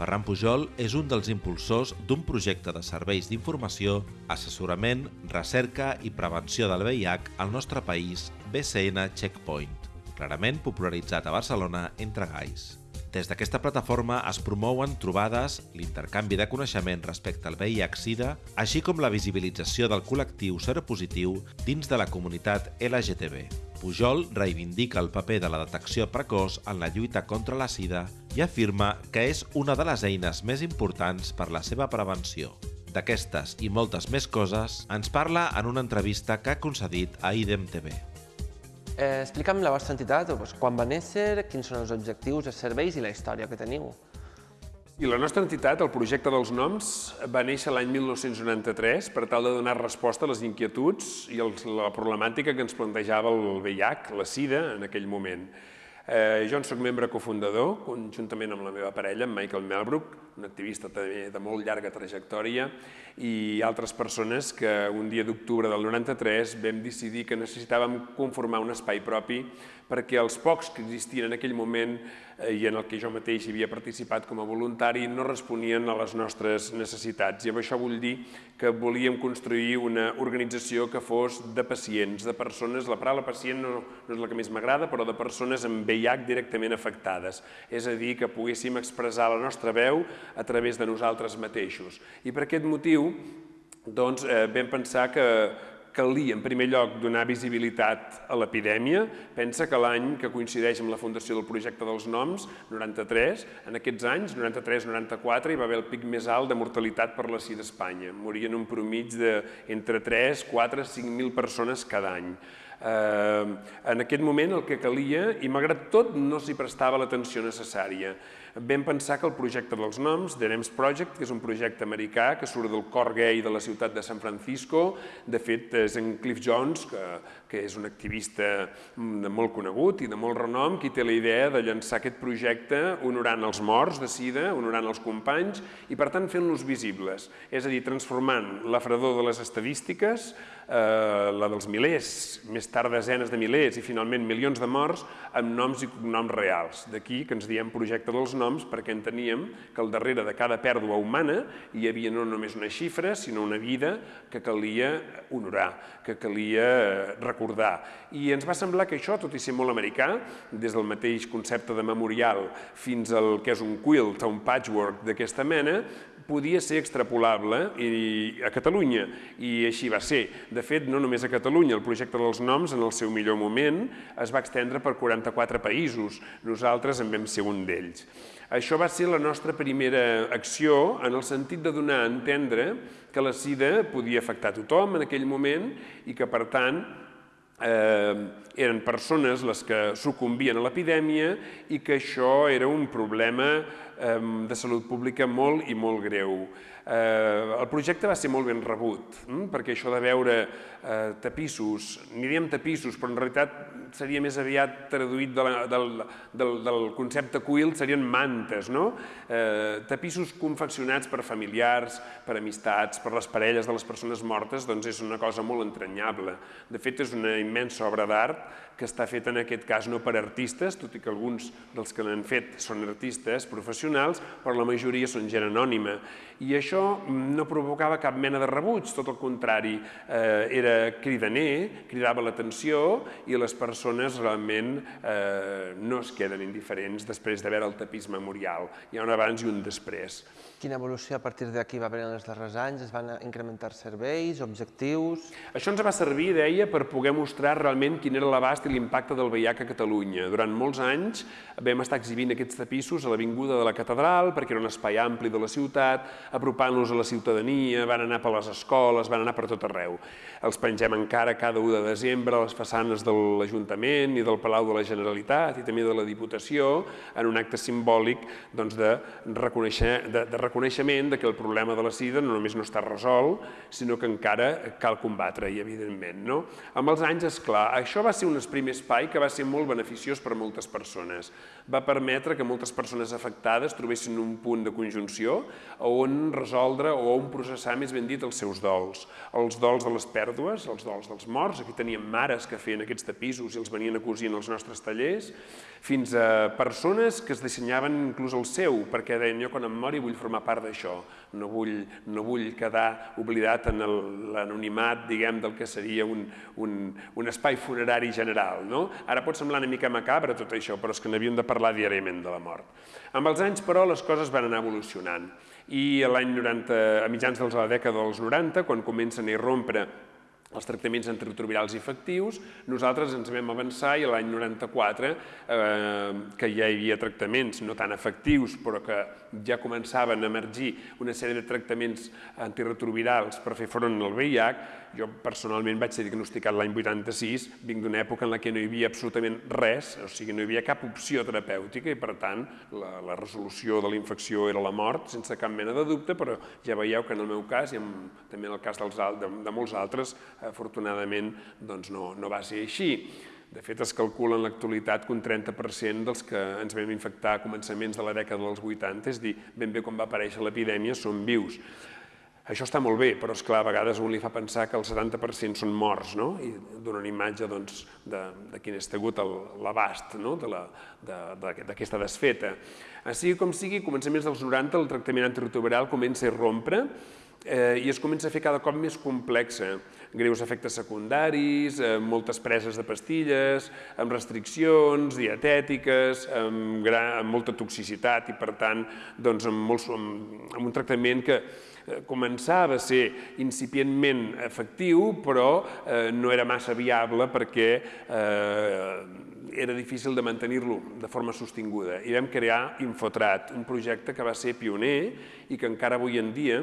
Ferran Pujol és un dels impulsors d'un projecte de serveis d'informació, assessorament, recerca i prevenció del VIH al nostre país, BCN Checkpoint, clarament popularitzat a Barcelona entre gais. Des d'aquesta plataforma es promouen trobades, l'intercanvi de coneixement respecte al VIH-Sida, així com la visibilització del col·lectiu seropositiu dins de la comunitat LGTB. Pujol reivindica el paper de la detecció precoç en la lluita contra la sida i afirma que és una de les eines més importants per la seva prevenció. D'aquestes i moltes més coses ens parla en una entrevista que ha concedit a IDEM TV. Eh, explica'm la vostra entitat, quan va néixer, quins són els objectius, els serveis i la història que teniu. I la nostra entitat, el projecte dels noms, va néixer l'any 1993 per tal de donar resposta a les inquietuds i la problemàtica que ens plantejava el VIH, la SIDA, en aquell moment. Eh, jo en soc membre cofundador, conjuntament amb la meva parella, amb Michael Melbrook, un activista també de molt llarga trajectòria, i altres persones que un dia d'octubre del 93 vam decidir que necessitàvem conformar un espai propi perquè els pocs que existien en aquell moment eh, i en el que jo mateix havia participat com a voluntari no responien a les nostres necessitats. I amb això vull dir que volíem construir una organització que fos de pacients, de persones, la paraula pacient no, no és la que més m'agrada, però de persones amb VIH directament afectades. És a dir, que poguéssim expressar la nostra veu a través de nosaltres mateixos. I per aquest motiu doncs, eh, vam pensar que, calia, en primer lloc, donar visibilitat a l'epidèmia. Pensa que l'any que coincideix amb la fundació del projecte dels noms, 93, en aquests anys, 93-94, hi va haver el pic més alt de mortalitat per la sida a Espanya. Morien un promig d'entre 3, 4, 5.000 persones cada any. Eh, en aquest moment el que calia, i malgrat tot no s'hi prestava l'atenció necessària, vam pensar que el projecte dels noms, The Names Project, que és un projecte americà que surt del cor gay de la ciutat de San Francisco, de fet és en Cliff Jones, que, que és un activista mm, de molt conegut i de molt renom, qui té la idea de llançar aquest projecte honorant els morts de sida, honorant els companys i per tant fent-los visibles, és a dir, transformant la fredor de les estadístiques, eh, la dels milers, més tard desenes de milers i finalment milions de morts, amb noms i cognoms reals. D'aquí que ens diem projecte dels noms perquè enteníem que al darrere de cada pèrdua humana hi havia no només una xifra, sinó una vida que calia honorar, que calia eh, recordar. I ens va semblar que això, tot i ser molt americà, des del mateix concepte de memorial fins al que és un quilt, un patchwork d'aquesta mena, podia ser extrapolable i, a Catalunya, i així va ser. De fet, no només a Catalunya, el projecte dels noms, en el seu millor moment, es va extendre per 44 països. Nosaltres en vam ser un d'ells. Això va ser la nostra primera acció en el sentit de donar a entendre que la sida podia afectar tothom en aquell moment i que, per tant, eh, eren persones les que sucumbien a l'epidèmia i que això era un problema eh, de salut pública molt i molt greu. Eh, el projecte va ser molt ben rebut, hm? perquè això de veure eh, tapissos, ni diem tapissos, però en realitat seria més aviat traduït de la, del, del, del concepte quilt, serien mantes, no? Eh, tapissos confeccionats per familiars, per amistats, per les parelles de les persones mortes, doncs és una cosa molt entranyable. De fet, és una immensa obra d'art que està feta en aquest cas no per artistes, tot i que alguns dels que l'han fet són artistes professionals, però la majoria són gent anònima. I això no provocava cap mena de rebuig, tot el contrari, eh, era cridaner, cridava l'atenció i les persones realment eh, no es queden indiferents després de veure el tapís memorial. Hi ha un abans i un després. Quina evolució a partir d'aquí va haver en els darrers anys? Es van incrementar serveis, objectius... Això ens va servir, deia, per poder mostrar realment quin era l'abast i l'impacte del VIH a Catalunya. Durant molts anys vam estar exhibint aquests tapissos a l'Avinguda de la Catedral, perquè era un espai ampli de la ciutat, apropant-los a la ciutadania, van anar per les escoles, van anar per tot arreu. Els pengem encara cada 1 de desembre a les façanes de l'Ajuntament i del Palau de la Generalitat i també de la Diputació, en un acte simbòlic doncs, de, reconèixer, de, de reconeixement de que el problema de la sida no només no està resolt, sinó que encara cal combatre-hi, evidentment. No? Amb els anys, és clar, això va ser un primer espai que va ser molt beneficiós per a moltes persones. Va permetre que moltes persones afectades trobessin un punt de conjunció on resoldre o on processar, més ben dit, els seus dols. Els dols de les pèrdues, els dols dels morts, aquí teníem mares que feien aquests tapissos i els venien a cosir en els nostres tallers, fins a persones que es dissenyaven inclús el seu, perquè deien jo quan em mori vull formar part d'això, no, vull, no vull quedar oblidat en l'anonimat, diguem, del que seria un, un, un espai funerari general. No? Ara pot semblar una mica macabre tot això, però és que n'havíem de parlar diàriament de la mort. Amb els anys, però, les coses van anar evolucionant i l'any 90, a mitjans de la dècada dels 90, quan comencen a irrompre els tractaments antiretrovirals efectius, nosaltres ens vam avançar i l'any 94, eh, que ja hi havia tractaments no tan efectius, però que ja començaven a emergir una sèrie de tractaments antiretrovirals per fer front al VIH, jo personalment vaig ser diagnosticat l'any 86, vinc d'una època en la que no hi havia absolutament res, o sigui, no hi havia cap opció terapèutica i, per tant, la, la resolució de la infecció era la mort, sense cap mena de dubte, però ja veieu que en el meu cas i en, també en el cas dels, de, de molts altres, afortunadament, doncs no, no va ser així. De fet, es calcula en l'actualitat que un 30% dels que ens vam infectar a començaments de la dècada dels 80, és dir, ben bé quan va aparèixer l'epidèmia, són vius. Això està molt bé, però és clar, a vegades un li fa pensar que el 70% són morts, no? I dona una imatge doncs, de, de quin ha estat l'abast no? d'aquesta de desfeta. Així com sigui, començaments dels 90 el tractament antiretroviral comença a rompre eh, i es comença a fer cada cop més complexa. Greus efectes secundaris, eh, moltes preses de pastilles, amb restriccions dietètiques, amb, gran, amb molta toxicitat i, per tant, doncs, amb, molts, amb, amb un tractament que començava a ser incipientment efectiu, però eh, no era massa viable perquè eh, era difícil de mantenir-lo de forma sostinguda. I vam crear Infotrat, un projecte que va ser pioner i que encara avui en dia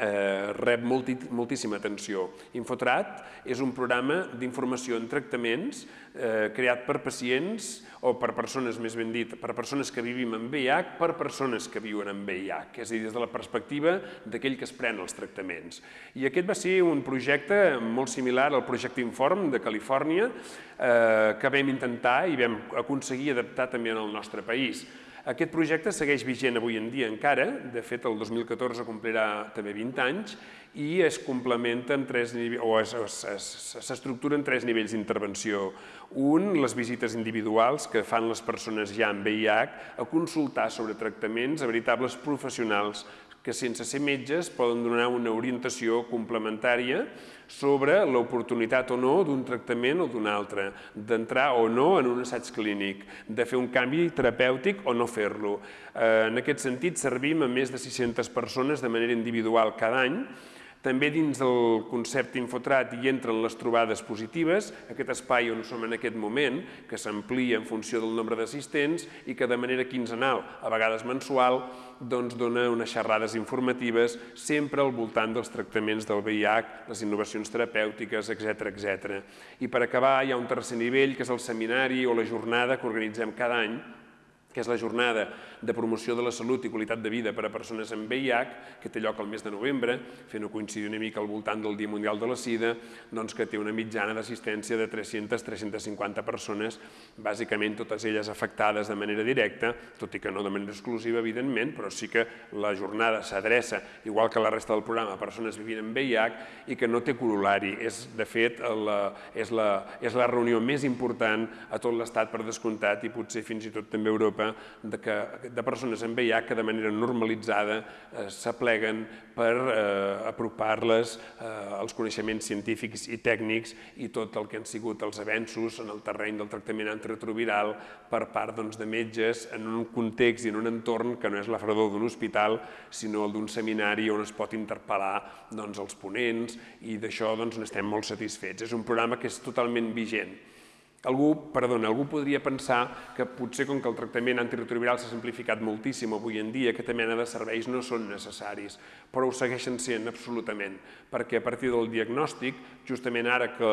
eh, rep molti, moltíssima atenció. Infotrat és un programa d'informació en tractaments eh, creat per pacients o per persones, més ben dit, per persones que vivim amb VIH, per persones que viuen amb VIH, és a dir, des de la perspectiva d'aquell que es pren els tractaments. I aquest va ser un projecte molt similar al projecte Inform de Califòrnia, eh, que vam intentar i vam aconseguir adaptar també en el nostre país. Aquest projecte segueix vigent avui en dia encara, de fet el 2014 complirà també 20 anys, i es complementa en tres o s'estructura en tres nivells d'intervenció. Un, les visites individuals que fan les persones ja amb VIH a consultar sobre tractaments a veritables professionals que sense ser metges poden donar una orientació complementària sobre l'oportunitat o no d'un tractament o d'un altre, d'entrar o no en un assaig clínic, de fer un canvi terapèutic o no fer-lo. Eh, en aquest sentit, servim a més de 600 persones de manera individual cada any també dins del concepte Infotrat hi entren les trobades positives, aquest espai on som en aquest moment, que s'amplia en funció del nombre d'assistents i que de manera quinzenal, a vegades mensual, doncs dona unes xerrades informatives sempre al voltant dels tractaments del VIH, les innovacions terapèutiques, etc etc. I per acabar hi ha un tercer nivell, que és el seminari o la jornada que organitzem cada any, que és la jornada de promoció de la salut i qualitat de vida per a persones amb VIH, que té lloc al mes de novembre, fent-ho coincidir una mica al voltant del Dia Mundial de la Sida, doncs que té una mitjana d'assistència de 300-350 persones, bàsicament totes elles afectades de manera directa, tot i que no de manera exclusiva, evidentment, però sí que la jornada s'adreça, igual que la resta del programa, a persones vivint amb VIH i que no té corolari. És, de fet, la, és, la, és la reunió més important a tot l'Estat per descomptat i potser fins i tot també a Europa de que de persones amb VIH que de manera normalitzada eh, s'apleguen per eh, apropar-les eh, als coneixements científics i tècnics i tot el que han sigut els avenços en el terreny del tractament antiretroviral per part doncs, de metges en un context i en un entorn que no és la fredor d'un hospital, sinó el d'un seminari on es pot interpel·lar doncs, els ponents i d'això doncs, n'estem molt satisfets. És un programa que és totalment vigent. Algú, perdona, algú podria pensar que potser com que el tractament antiretroviral s'ha simplificat moltíssim avui en dia, aquesta mena de serveis no són necessaris, però ho segueixen sent absolutament, perquè a partir del diagnòstic, justament ara que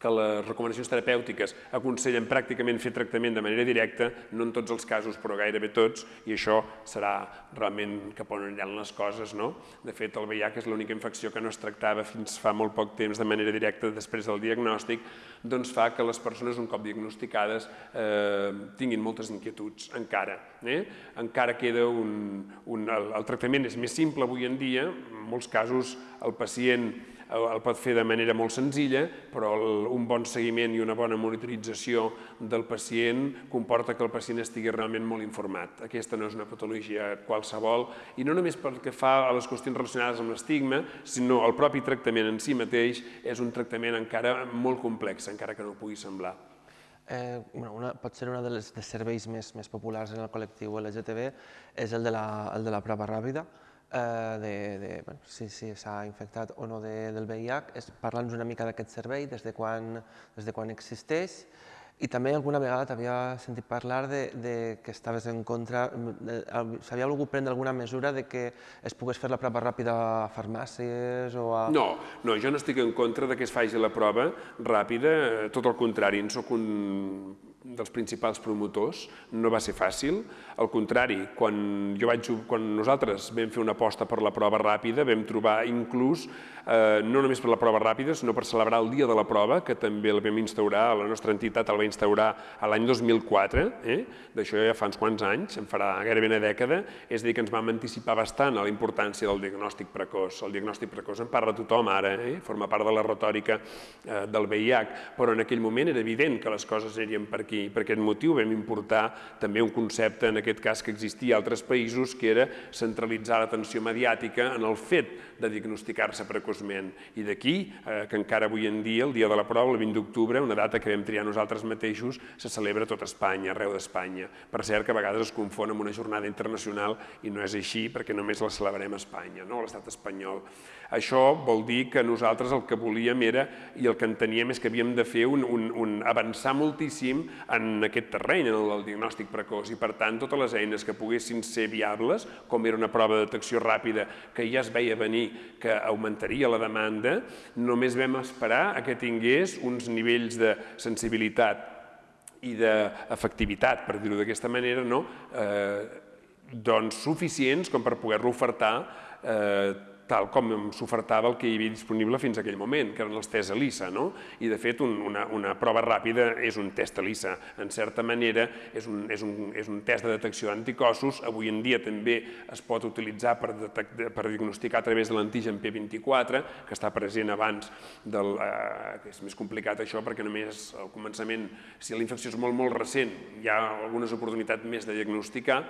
que les recomanacions terapèutiques aconsellen pràcticament fer tractament de manera directa, no en tots els casos, però gairebé tots, i això serà realment cap on aniran les coses. No? De fet, el VIH és l'única infecció que no es tractava fins fa molt poc temps de manera directa després del diagnòstic, doncs fa que les persones, un cop diagnosticades, eh, tinguin moltes inquietuds encara. Eh? Encara queda un... un el, el tractament és més simple avui en dia, en molts casos el pacient el pot fer de manera molt senzilla, però un bon seguiment i una bona monitorització del pacient comporta que el pacient estigui realment molt informat. Aquesta no és una patologia qualsevol, i no només pel que fa a les qüestions relacionades amb l'estigma, sinó el propi tractament en si mateix és un tractament encara molt complex, encara que no pugui semblar. Eh, bueno, una, pot ser un dels de serveis més, més populars en el col·lectiu LGTB és el de la, el de la prova ràpida, de, de bueno, si s'ha si infectat o no de, del VIH, és parlar-nos una mica d'aquest servei, des de, quan, des de quan existeix, i també alguna vegada t'havia sentit parlar de, de que estaves en contra, s'havia volgut prendre alguna mesura de que es pogués fer la prova ràpida a farmàcies o a... No, no, jo no estic en contra de que es faci la prova ràpida, tot el contrari, en soc un dels principals promotors, no va ser fàcil. Al contrari, quan, jo vaig, quan nosaltres vam fer una aposta per la prova ràpida, vam trobar inclús, eh, no només per la prova ràpida, sinó per celebrar el dia de la prova, que també el vam instaurar, la nostra entitat el va instaurar a l'any 2004, eh? d'això ja fa uns quants anys, en farà gairebé una dècada, és a dir, que ens vam anticipar bastant a la importància del diagnòstic precoç. El diagnòstic precoç en parla tothom ara, eh? forma part de la retòrica eh, del VIH, però en aquell moment era evident que les coses anirien per aquí. Per aquest motiu vam importar també un concepte, en aquest cas, que existia a altres països, que era centralitzar l'atenció mediàtica en el fet de diagnosticar-se precoçment. I d'aquí eh, que encara avui en dia, el dia de la prova, el 20 d'octubre, una data que vam triar nosaltres mateixos, se celebra a tot Espanya, arreu d'Espanya. Per cert, que a vegades es confon amb una jornada internacional i no és així perquè només la celebrem a Espanya, no? a l'estat espanyol. Això vol dir que nosaltres el que volíem era, i el que enteníem és que havíem de fer un, un, un avançar moltíssim en aquest terreny, en el diagnòstic precoç, i per tant totes les eines que poguessin ser viables, com era una prova de detecció ràpida que ja es veia venir que augmentaria la demanda, només vam esperar a que tingués uns nivells de sensibilitat i d'efectivitat, per dir-ho d'aquesta manera, no? eh, doncs suficients com per poder-lo ofertar eh, tal com s'ofertava el que hi havia disponible fins a aquell moment, que eren els tests ELISA. No? I, de fet, un, una, una prova ràpida és un test ELISA. En certa manera, és un, és un, és un test de detecció d'anticossos. Avui en dia també es pot utilitzar per, per diagnosticar a través de l'antigen P24, que està present abans del... Eh, és més complicat això, perquè només al començament, si la infecció és molt, molt recent, hi ha algunes oportunitats més de diagnosticar.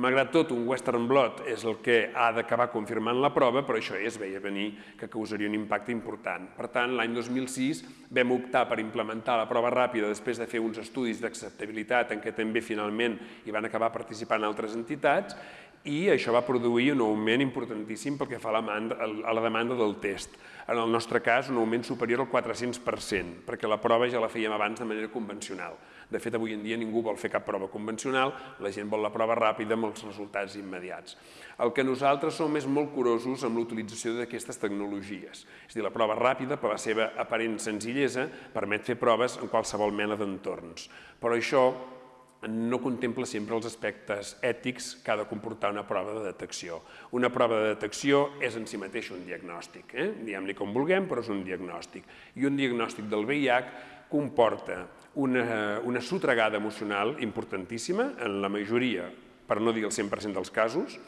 Malgrat tot, un Western Blot és el que ha d'acabar confirmant la prova, però això es veia venir que causaria un impacte important. Per tant, l'any 2006 vam optar per implementar la prova ràpida després de fer uns estudis d'acceptabilitat en què també finalment hi van acabar participant altres entitats i això va produir un augment importantíssim pel que fa a la, demanda, a la demanda del test. En el nostre cas, un augment superior al 400%, perquè la prova ja la fèiem abans de manera convencional. De fet, avui en dia ningú vol fer cap prova convencional, la gent vol la prova ràpida amb els resultats immediats. El que nosaltres som és molt curosos amb l'utilització d'aquestes tecnologies. És dir, la prova ràpida, per la seva aparent senzillesa, permet fer proves en qualsevol mena d'entorns. Però això no contempla sempre els aspectes ètics que ha de comportar una prova de detecció. Una prova de detecció és en si mateix un diagnòstic, eh? diguem-li com vulguem, però és un diagnòstic. I un diagnòstic del VIH comporta una, una sotregada emocional importantíssima, en la majoria, per no dir el 100% dels casos,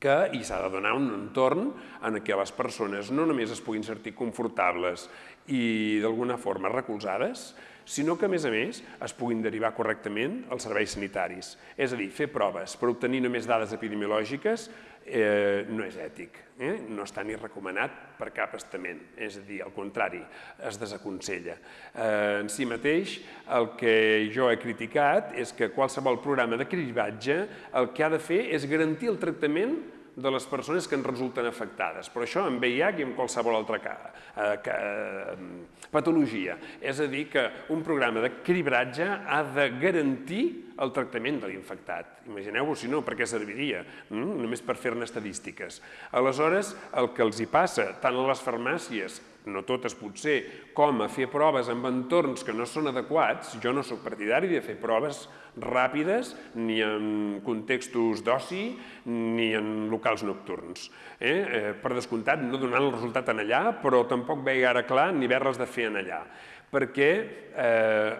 que hi s'ha de donar un entorn en què les persones no només es puguin sentir confortables i d'alguna forma recolzades, sinó que, a més a més, es puguin derivar correctament als serveis sanitaris. És a dir, fer proves per obtenir només dades epidemiològiques eh, no és ètic, eh? no està ni recomanat per cap estament, és a dir, al contrari, es desaconsella. Eh, en si mateix, el que jo he criticat és que qualsevol programa de cribatge el que ha de fer és garantir el tractament de les persones que en resulten afectades. Però això en VIH i en qualsevol altra eh, eh, patologia. És a dir, que un programa de cribratge ha de garantir el tractament de l'infectat. Imagineu-vos, si no, per què serviria? Mm? Només per fer-ne estadístiques. Aleshores, el que els hi passa tant a les farmàcies no totes potser, com a fer proves en entorns que no són adequats, jo no sóc partidari de fer proves ràpides ni en contextos d'oci ni en locals nocturns. Eh? Eh, per descomptat, no donant el resultat en allà, però tampoc veig ara clar ni haver-les de fer en allà. Perquè eh,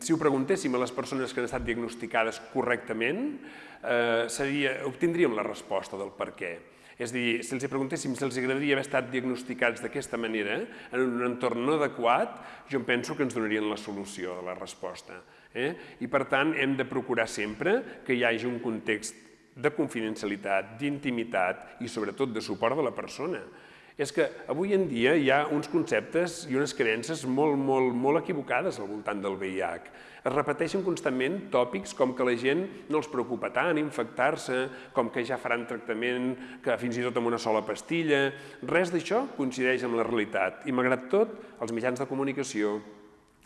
si ho preguntéssim a les persones que han estat diagnosticades correctament, eh, seria, obtindríem la resposta del per què. És a dir, si els preguntéssim si els agradaria haver estat diagnosticats d'aquesta manera, en un entorn no adequat, jo penso que ens donarien la solució de la resposta. Eh? I per tant, hem de procurar sempre que hi hagi un context de confidencialitat, d'intimitat i sobretot de suport de la persona és que avui en dia hi ha uns conceptes i unes creences molt, molt, molt equivocades al voltant del VIH. Es repeteixen constantment tòpics com que la gent no els preocupa tant infectar-se, com que ja faran tractament que fins i tot amb una sola pastilla. Res d'això coincideix amb la realitat i, malgrat tot, els mitjans de comunicació,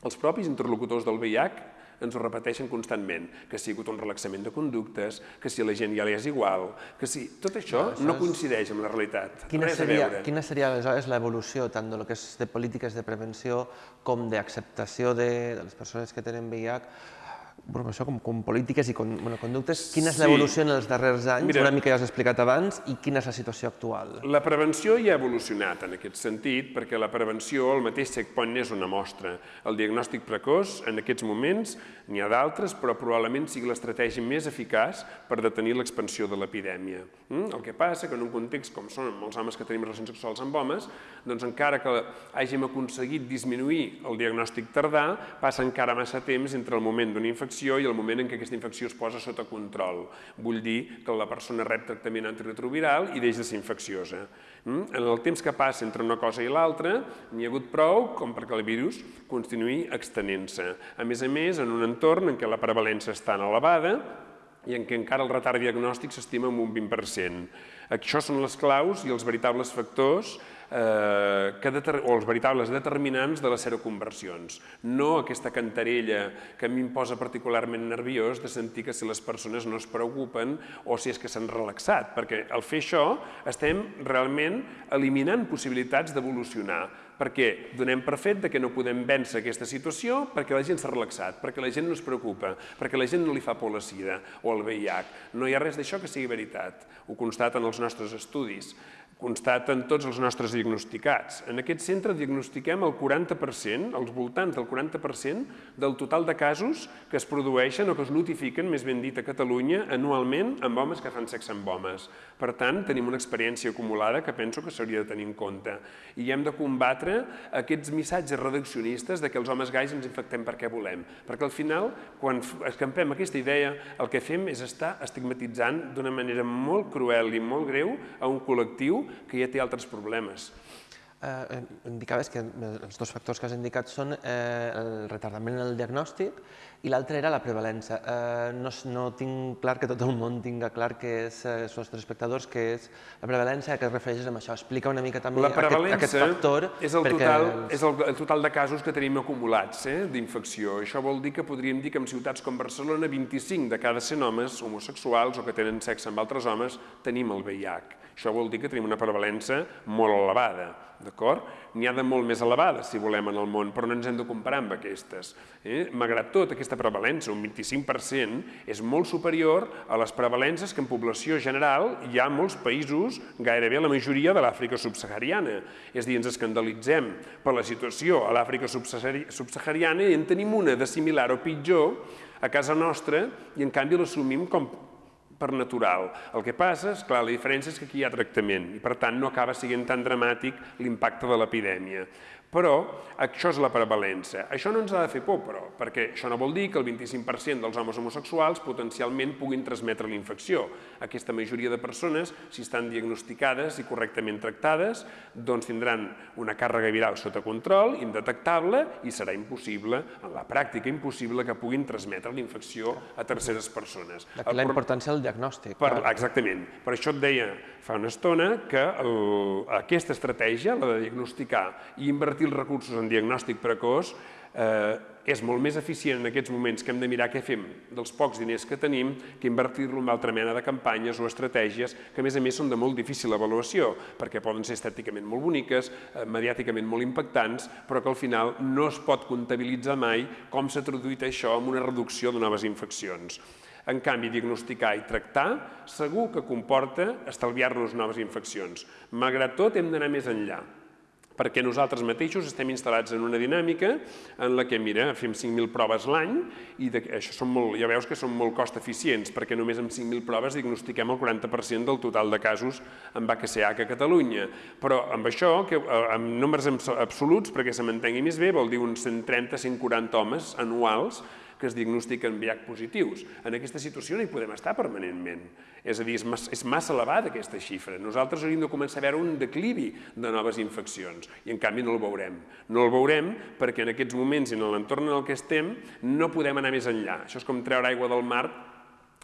els propis interlocutors del VIH ens ho repeteixen constantment, que ha sigut un relaxament de conductes, que si a la gent ja li és igual, que si... Tot això no, això no coincideix amb la realitat. Quina Res seria, quina seria aleshores l'evolució tant de lo que és de polítiques de prevenció com d'acceptació de, de les persones que tenen VIH bueno, això com, com polítiques i con, bueno, conductes, quina és l'evolució sí. en els darrers anys, Mira, una mica ja has explicat abans, i quina és la situació actual? La prevenció ja ha evolucionat en aquest sentit, perquè la prevenció, el mateix checkpoint és una mostra. El diagnòstic precoç, en aquests moments, n'hi ha d'altres, però probablement sigui l'estratègia més eficaç per detenir l'expansió de l'epidèmia. Mm? El que passa que en un context com són molts homes que tenim relacions sexuals amb homes, doncs encara que hàgim aconseguit disminuir el diagnòstic tardà, passa encara massa temps entre el moment d'una infecció infecció i el moment en què aquesta infecció es posa sota control. Vull dir que la persona rep tractament antiretroviral i deixa de ser infecciosa. Mm? En el temps que passa entre una cosa i l'altra, n'hi ha hagut prou com perquè el virus continuï extenent-se. A més a més, en un entorn en què la prevalència està elevada, i en què encara el retard diagnòstic s'estima en un 20%. Això són les claus i els veritables factors eh, que o els veritables determinants de les seroconversions. No aquesta cantarella que a mi em posa particularment nerviós de sentir que si les persones no es preocupen o si és que s'han relaxat, perquè al fer això estem realment eliminant possibilitats d'evolucionar perquè donem per fet que no podem vèncer aquesta situació perquè la gent s'ha relaxat, perquè la gent no es preocupa, perquè la gent no li fa por la sida o el VIH. No hi ha res d'això que sigui veritat. Ho constaten els nostres estudis constaten tots els nostres diagnosticats. En aquest centre diagnostiquem el 40%, als voltants del 40% del total de casos que es produeixen o que es notifiquen, més ben dit, a Catalunya anualment amb homes que fan sexe amb homes. Per tant, tenim una experiència acumulada que penso que s'hauria de tenir en compte. I hem de combatre aquests missatges reduccionistes de que els homes gais ens infectem perquè volem. Perquè al final, quan escampem aquesta idea, el que fem és estar estigmatitzant d'una manera molt cruel i molt greu a un col·lectiu que ja té altres problemes. Eh, indicaves que els dos factors que has indicat són eh, el retardament en el diagnòstic i l'altre era la prevalença. Eh, no, no tinc clar que tot el món tinga clar que és, eh, els nostres espectadors, que és la prevalència, a què es refereixes amb això. Explica una mica també aquest, aquest factor. és el, total, els... és el, el total de casos que tenim acumulats eh, d'infecció. Això vol dir que podríem dir que en ciutats com Barcelona 25 de cada 100 homes homosexuals o que tenen sexe amb altres homes tenim el VIH. Això vol dir que tenim una prevalença molt elevada, d'acord? N'hi ha de molt més elevades, si volem, en el món, però no ens hem de comparar amb aquestes. Eh? Malgrat tot, aquesta prevalença, un 25%, és molt superior a les prevalences que en població general hi ha molts països, gairebé la majoria de l'Àfrica subsahariana. És a dir, ens escandalitzem per la situació a l'Àfrica subsahariana i en tenim una de similar o pitjor a casa nostra i en canvi l'assumim com per natural. El que passa, és clar, la diferència és que aquí hi ha tractament i per tant no acaba sent tan dramàtic l'impacte de l'epidèmia. Però això és la prevalença. Això no ens ha de fer por, però, perquè això no vol dir que el 25% dels homes homosexuals potencialment puguin transmetre la infecció. Aquesta majoria de persones, si estan diagnosticades i correctament tractades, doncs tindran una càrrega viral sota control, indetectable, i serà impossible, en la pràctica impossible, que puguin transmetre la infecció a terceres persones. D'aquí la importància del diagnòstic. Per, exactament. Per això et deia fa una estona que el, aquesta estratègia, la de diagnosticar i invertir els recursos en diagnòstic precoç, eh, és molt més eficient en aquests moments que hem de mirar què fem dels pocs diners que tenim que invertir-lo en altra mena de campanyes o estratègies que, a més a més, són de molt difícil avaluació, perquè poden ser estèticament molt boniques, eh, mediàticament molt impactants, però que al final no es pot comptabilitzar mai com s'ha traduït això en una reducció de noves infeccions. En canvi, diagnosticar i tractar segur que comporta estalviar-nos noves infeccions. Malgrat tot, hem d'anar més enllà perquè nosaltres mateixos estem instal·lats en una dinàmica en la que, mira, fem 5.000 proves l'any i de, això són molt, ja veus que són molt cost eficients, perquè només amb 5.000 proves diagnostiquem el 40% del total de casos amb VHCH a Catalunya. Però amb això, que, eh, amb números absoluts, perquè se m'entengui més bé, vol dir uns 130-140 homes anuals que es diagnostiquen VIH positius. En aquesta situació no hi podem estar permanentment. És a dir, és massa, és massa elevada aquesta xifra. Nosaltres hauríem de començar a veure un declivi de noves infeccions i en canvi no el veurem. No el veurem perquè en aquests moments i en l'entorn en el que estem no podem anar més enllà. Això és com treure aigua del mar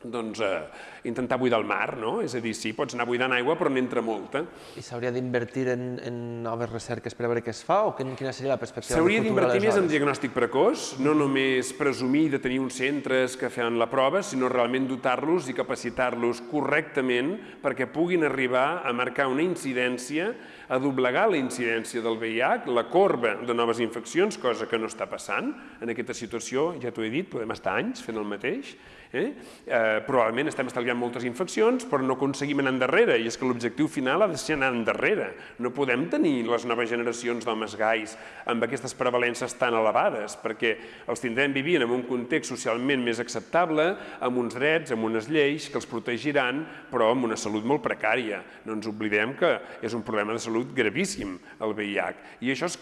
doncs, eh, intentar buidar el mar, no? És a dir, sí, pots anar buidant aigua, però n'entra molta. I s'hauria d'invertir en, en noves recerques per a veure què es fa, o quina seria la perspectiva S'hauria d'invertir més en diagnòstic precoç, no només presumir de tenir uns centres que fan la prova, sinó realment dotar-los i capacitar-los correctament perquè puguin arribar a marcar una incidència, a doblegar la incidència del VIH, la corba de noves infeccions, cosa que no està passant. En aquesta situació, ja t'ho he dit, podem estar anys fent el mateix, Eh? Eh, probablement estem estalviant moltes infeccions, però no aconseguim anar endarrere, i és que l'objectiu final ha de ser anar endarrere. No podem tenir les noves generacions d'homes gais amb aquestes prevalences tan elevades, perquè els tindrem vivint en un context socialment més acceptable, amb uns drets, amb unes lleis que els protegiran, però amb una salut molt precària. No ens oblidem que és un problema de salut gravíssim, el VIH. I això és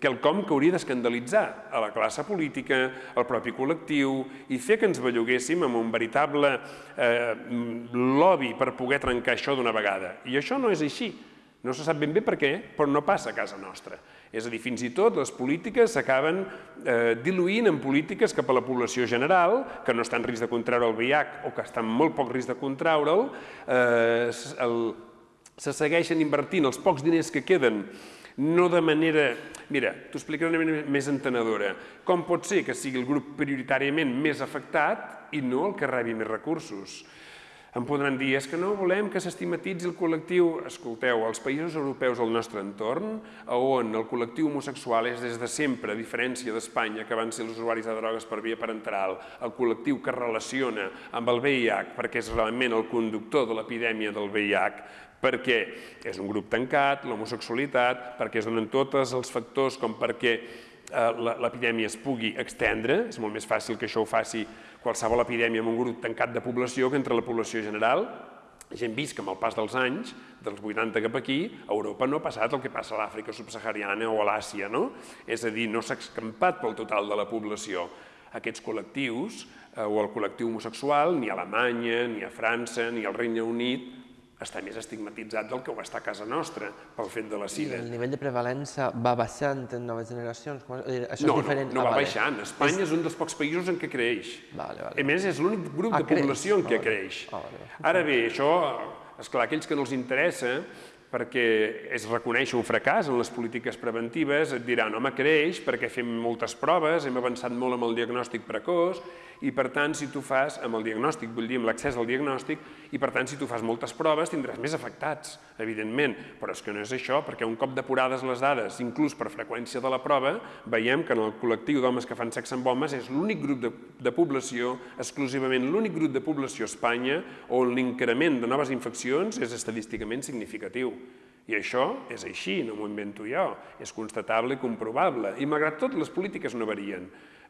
quelcom que hauria d'escandalitzar a la classe política, al propi col·lectiu, i fer que ens belluguéssim amb un veritable eh, lobby per poder trencar això d'una vegada. I això no és així. No se sap ben bé per què, però no passa a casa nostra. És a dir, fins i tot les polítiques s'acaben eh, diluint en polítiques cap a la població general, que no està en risc de contraure el VIH o que està en molt poc risc de contraure'l, eh, el, se segueixen invertint els pocs diners que queden no de manera... Mira, t'ho explicaré una manera més entenedora. Com pot ser que sigui el grup prioritàriament més afectat i no el que rebi més recursos? Em podran dir, és que no volem que s'estigmatitzi el col·lectiu... Escolteu, als països europeus del nostre entorn, on el col·lectiu homosexual és des de sempre, a diferència d'Espanya, que van ser els usuaris de drogues per via parenteral, el col·lectiu que relaciona amb el VIH, perquè és realment el conductor de l'epidèmia del VIH, perquè és un grup tancat, l'homosexualitat, perquè es donen tots els factors com perquè eh, l'epidèmia es pugui extendre, és molt més fàcil que això ho faci qualsevol epidèmia en un grup tancat de població que entre la població general. Ja hem vist que amb el pas dels anys, dels 80 cap aquí, a Europa no ha passat el que passa a l'Àfrica subsahariana o a l'Àsia, no? És a dir, no s'ha escampat pel total de la població. Aquests col·lectius, eh, o el col·lectiu homosexual, ni a Alemanya, ni a França, ni al Regne Unit, està més estigmatitzat del que ho està a casa nostra, pel fet de la sida. El nivell de prevalença va baixant en noves generacions? Això no, és diferent? no, no ah, va vale. baixant. Espanya és... és un dels pocs països en què creix. Vale, vale. A més, és l'únic grup ah, de població creix. en què vale. creix. Ah, vale. Ara bé, això, esclar, aquells que no els interessa, perquè es reconeix un fracàs en les polítiques preventives, et diran, home, creix perquè fem moltes proves, hem avançat molt amb el diagnòstic precoç, i per tant, si tu fas amb el diagnòstic, vull dir, amb l'accés al diagnòstic, i per tant, si tu fas moltes proves, tindràs més afectats, evidentment, però és que no és això, perquè un cop depurades les dades, inclús per freqüència de la prova, veiem que en el col·lectiu d'homes que fan sexe amb homes és l'únic grup de, de població, exclusivament l'únic grup de població a Espanya, on l'increment de noves infeccions és estadísticament significatiu. I això és així, no m'ho invento jo, és constatable i comprovable. I malgrat tot, les polítiques no varien.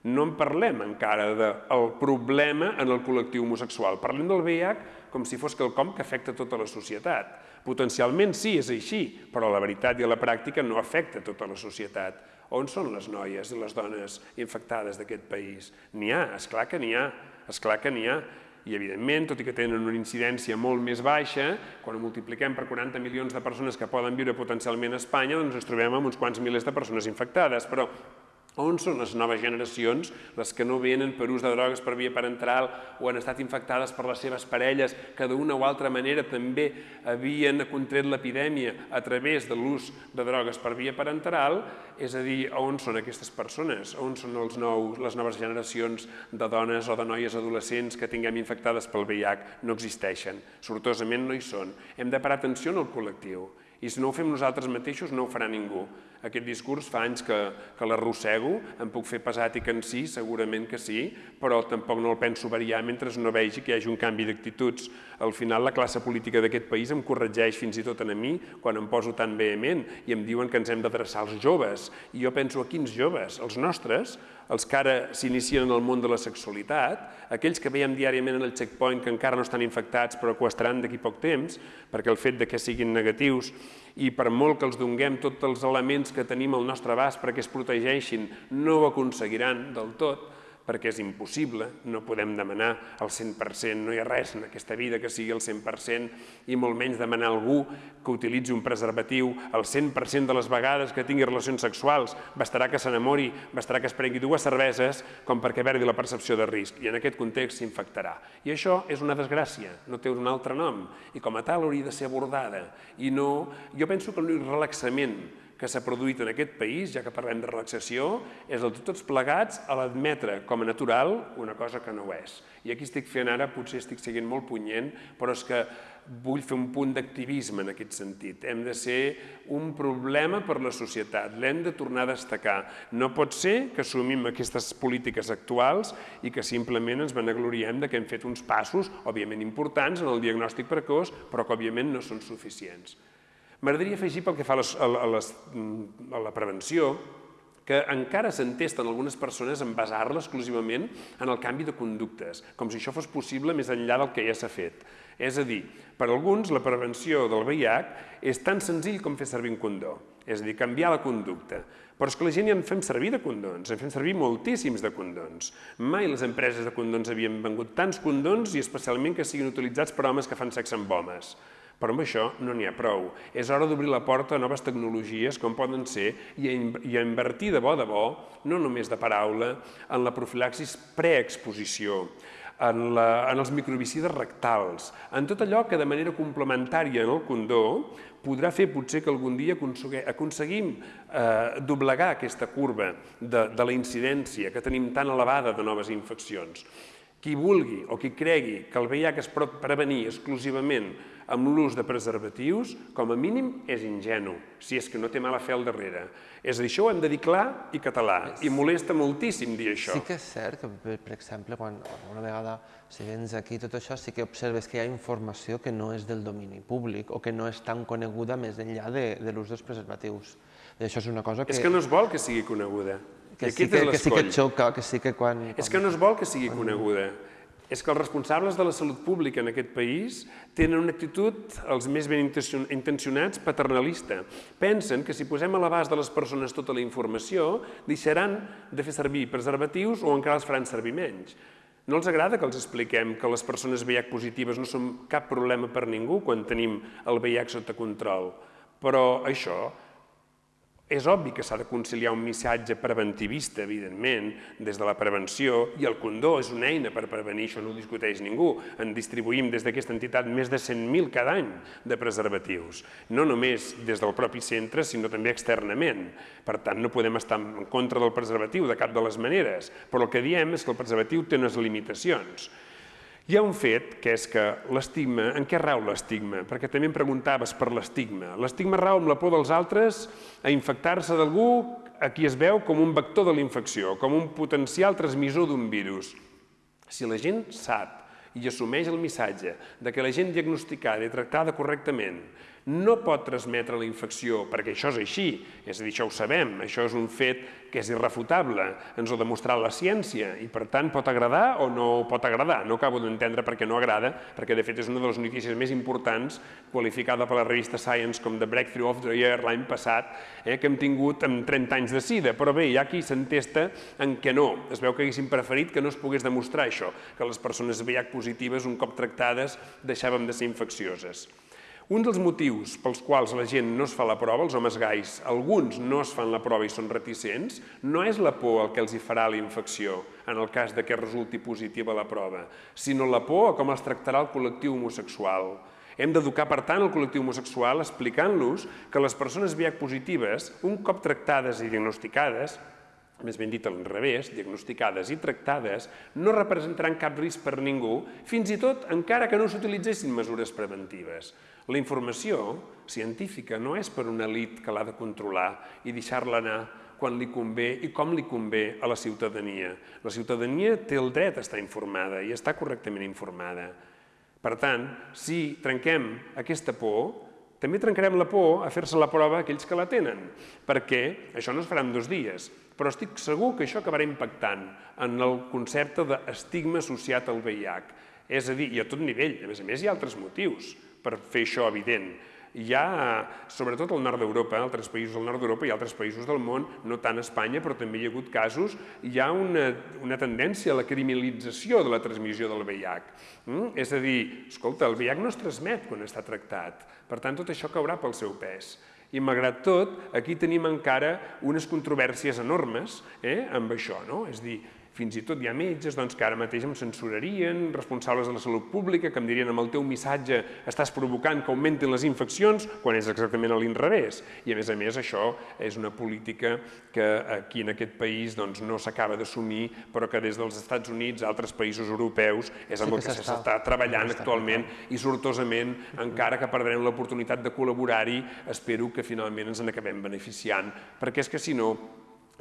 No en parlem encara del problema en el col·lectiu homosexual. Parlem del VIH com si fos quelcom que afecta tota la societat. Potencialment sí, és així, però la veritat i la pràctica no afecta tota la societat. On són les noies i les dones infectades d'aquest país? N'hi ha, és clar que n'hi ha, és clar que n'hi ha i evidentment, tot i que tenen una incidència molt més baixa, quan ho multipliquem per 40 milions de persones que poden viure potencialment a Espanya, doncs ens trobem amb uns quants milers de persones infectades, però on són les noves generacions, les que no venen per ús de drogues per via parenteral o han estat infectades per les seves parelles, que d'una o altra manera també havien contret l'epidèmia a través de l'ús de drogues per via parenteral, és a dir, on són aquestes persones? On són els nous, les noves generacions de dones o de noies adolescents que tinguem infectades pel VIH? No existeixen. Sortosament no hi són. Hem de parar atenció en el col·lectiu. I si no ho fem nosaltres mateixos, no ho farà ningú. Aquest discurs fa anys que, que l'arrossego, em puc fer pesat i cansí, segurament que sí, però tampoc no el penso variar mentre no vegi que hi hagi un canvi d'actituds. Al final la classe política d'aquest país em corregeix fins i tot a mi quan em poso tan vehement i em diuen que ens hem d'adreçar als joves. I jo penso a quins joves? Els nostres, els que ara s'inicien en el món de la sexualitat, aquells que veiem diàriament en el checkpoint que encara no estan infectats però que ho estaran d'aquí poc temps, perquè el fet de que siguin negatius i per molt que els donguem tots els elements que tenim al nostre abast perquè es protegeixin, no ho aconseguiran del tot, perquè és impossible, no podem demanar el 100%, no hi ha res en aquesta vida que sigui el 100% i molt menys demanar a algú que utilitzi un preservatiu el 100% de les vegades que tingui relacions sexuals, bastarà que s'enamori, bastarà que es prengui dues cerveses com perquè perdi la percepció de risc i en aquest context s'infectarà. I això és una desgràcia, no té un altre nom i com a tal hauria de ser abordada i no... Jo penso que l'únic relaxament que s'ha produït en aquest país, ja que parlem de relaxació, és el tots plegats a l'admetre com a natural una cosa que no ho és. I aquí estic fent ara, potser estic seguint molt punyent, però és que vull fer un punt d'activisme en aquest sentit. Hem de ser un problema per la societat, l'hem de tornar a destacar. No pot ser que assumim aquestes polítiques actuals i que simplement ens vanagloriem de que hem fet uns passos, òbviament importants, en el diagnòstic precoç, però que òbviament no són suficients. M'agradaria afegir pel que fa a, les, a, les, a la prevenció que encara s'entesten algunes persones en basar-la exclusivament en el canvi de conductes, com si això fos possible més enllà del que ja s'ha fet. És a dir, per alguns la prevenció del VIH és tan senzill com fer servir un condó, és a dir, canviar la conducta. Però és que la gent ja en fem servir de condons, en fem servir moltíssims de condons. Mai les empreses de condons havien vengut tants condons i especialment que siguin utilitzats per homes que fan sexe amb homes. Però amb això no n'hi ha prou. És hora d'obrir la porta a noves tecnologies com poden ser i a, invertir de bo de bo, no només de paraula, en la profilaxis preexposició, en, la, en els microbicides rectals, en tot allò que de manera complementària en el condó podrà fer potser que algun dia aconseguim eh, doblegar aquesta curva de, de la incidència que tenim tan elevada de noves infeccions. Qui vulgui o qui cregui que el VIH es pot prevenir exclusivament amb l'ús de preservatius, com a mínim és ingenu, si és que no té mala fe al darrere. És a dir, això ho hem de dir clar i català, i molesta moltíssim dir això. Sí que és cert que, per exemple, quan una vegada si vens aquí tot això, sí que observes que hi ha informació que no és del domini públic o que no és tan coneguda més enllà de, de l'ús dels preservatius. I això és una cosa que... És que no es vol que sigui coneguda. Que sí que, que sí que xoca, que sí que quan... És que no es vol que sigui coneguda és que els responsables de la salut pública en aquest país tenen una actitud, els més ben intencionats, paternalista. Pensen que si posem a l'abast de les persones tota la informació, deixaran de fer servir preservatius o encara els faran servir menys. No els agrada que els expliquem que les persones VIH positives no són cap problema per ningú quan tenim el VIH sota control. Però això és obvi que s'ha de conciliar un missatge preventivista, evidentment, des de la prevenció, i el condó és una eina per prevenir, això no ho discuteix ningú. En distribuïm des d'aquesta entitat més de 100.000 cada any de preservatius, no només des del propi centre, sinó també externament. Per tant, no podem estar en contra del preservatiu de cap de les maneres, però el que diem és que el preservatiu té unes limitacions. Hi ha un fet, que és que l'estigma, en què rau l'estigma? Perquè també em preguntaves per l'estigma. L'estigma rau amb la por dels altres a infectar-se d'algú a qui es veu com un vector de l'infecció, com un potencial transmissor d'un virus. Si la gent sap i assumeix el missatge de que la gent diagnosticada i tractada correctament no pot transmetre la infecció, perquè això és així, és a dir, això ho sabem, això és un fet que és irrefutable, ens ho ha demostrat la ciència, i per tant pot agradar o no pot agradar. No acabo d'entendre per què no agrada, perquè de fet és una de les notícies més importants, qualificada per la revista Science com The Breakthrough of the Year l'any passat, eh, que hem tingut amb 30 anys de sida, però bé, hi ha qui s'entesta en què no. Es veu que haguessin preferit que no es pogués demostrar això, que les persones VIH positives, un cop tractades, deixàvem de ser infeccioses. Un dels motius pels quals la gent no es fa la prova, els homes gais, alguns no es fan la prova i són reticents, no és la por el que els hi farà la infecció, en el cas que resulti positiva la prova, sinó la por a com els tractarà el col·lectiu homosexual. Hem d'educar, per tant, el col·lectiu homosexual explicant-los que les persones VIH positives, un cop tractades i diagnosticades, més ben dit al revés, diagnosticades i tractades, no representaran cap risc per ningú, fins i tot encara que no s'utilitzessin mesures preventives. La informació científica no és per una elit que l'ha de controlar i deixar-la anar quan li convé i com li convé a la ciutadania. La ciutadania té el dret a estar informada i està correctament informada. Per tant, si trenquem aquesta por, també trencarem la por a fer-se la prova a aquells que la tenen, perquè això no es farà en dos dies, però estic segur que això acabarà impactant en el concepte d'estigma associat al VIH. És a dir, i a tot nivell, a més a més hi ha altres motius per fer això evident. Hi ha, sobretot al nord d'Europa, altres països del nord d'Europa i altres països del món, no tant a Espanya, però també hi ha hagut casos, hi ha una, una tendència a la criminalització de la transmissió del VIH. Mm? És a dir, escolta, el VIH no es transmet quan està tractat, per tant, tot això caurà pel seu pes. I malgrat tot, aquí tenim encara unes controvèrsies enormes eh, amb això, no? És dir, fins i tot hi ha metges doncs, que ara mateix em censurarien, responsables de la salut pública, que em dirien amb el teu missatge estàs provocant que augmentin les infeccions, quan és exactament a l'inrevés. I a més a més això és una política que aquí en aquest país doncs, no s'acaba d'assumir, però que des dels Estats Units, altres països europeus, és amb sí el que s'està treballant actualment i sortosament, encara que perdrem l'oportunitat de col·laborar-hi, espero que finalment ens en acabem beneficiant, perquè és que si no,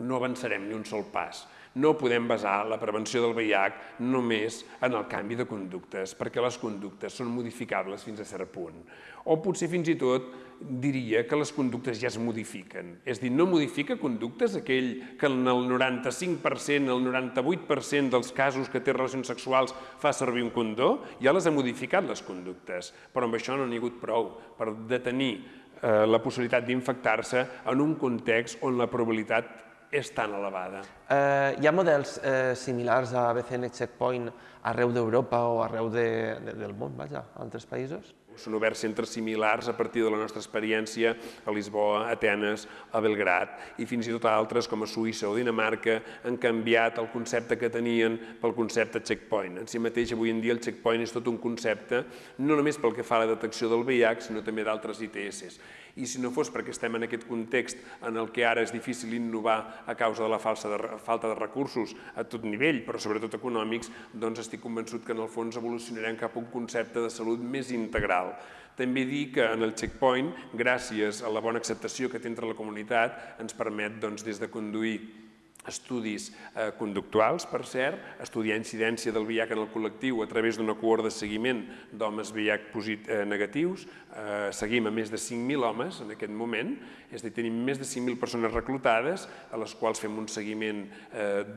no avançarem ni un sol pas. No podem basar la prevenció del VIH només en el canvi de conductes, perquè les conductes són modificables fins a cert punt. O potser fins i tot diria que les conductes ja es modifiquen. És dir, no modifica conductes aquell que en el 95%, el 98% dels casos que té relacions sexuals fa servir un condó, ja les ha modificat les conductes. Però amb això no n'hi ha hagut prou per detenir eh, la possibilitat d'infectar-se en un context on la probabilitat és tan elevada? Eh, hi ha models eh, similars a BCN Checkpoint arreu d'Europa o arreu de, de, del món, vaja, altres països? Són oberts centres similars a partir de la nostra experiència a Lisboa, a Atenes, a Belgrat i fins i tot altres com a Suïssa o Dinamarca han canviat el concepte que tenien pel concepte checkpoint. En si mateix avui en dia el checkpoint és tot un concepte no només pel que fa a la detecció del VIH sinó també d'altres ITS i si no fos perquè estem en aquest context en el que ara és difícil innovar a causa de la falsa de, falta de recursos a tot nivell, però sobretot econòmics, doncs estic convençut que en el fons evolucionarem cap a un concepte de salut més integral. També dir que en el checkpoint, gràcies a la bona acceptació que té entre la comunitat, ens permet doncs, des de conduir estudis eh, conductuals, per cert, estudiar incidència del VIH en el col·lectiu a través d'una cohort de seguiment d'homes VIH eh, negatius. Eh, seguim a més de 5.000 homes en aquest moment, és a dir, tenim més de 5.000 persones reclutades, a les quals fem un seguiment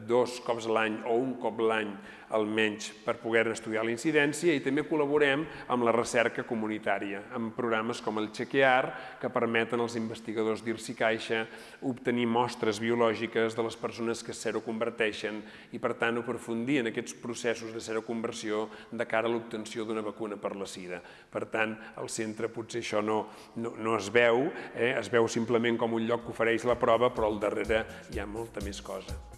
dos cops a l'any o un cop l'any almenys per poder estudiar la incidència i també col·laborem amb la recerca comunitària, amb programes com el Chequear, que permeten als investigadors d'IRSI Caixa obtenir mostres biològiques de les persones que seroconverteixen i, per tant, aprofundir en aquests processos de seroconversió de cara a l'obtenció d'una vacuna per la sida. Per tant, al centre potser això no, no, no es veu, eh? es veu simplement com un lloc que ofereix la prova, però al darrere hi ha molta més cosa.